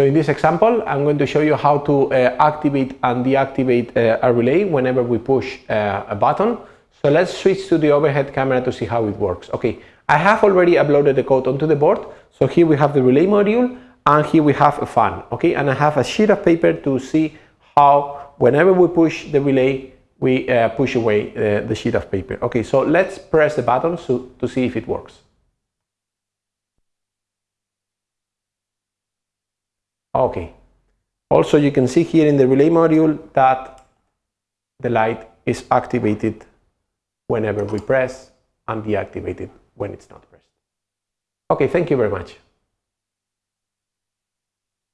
So in this example, I'm going to show you how to uh, activate and deactivate uh, a relay whenever we push uh, a button. So let's switch to the overhead camera to see how it works. Okay, I have already uploaded the code onto the board. So here we have the relay module and here we have a fan. Okay, and I have a sheet of paper to see how whenever we push the relay, we uh, push away uh, the sheet of paper. Okay, so let's press the button so, to see if it works. Okay. Also, you can see here in the relay module that the light is activated whenever we press and deactivated when it's not pressed. Okay, thank you very much.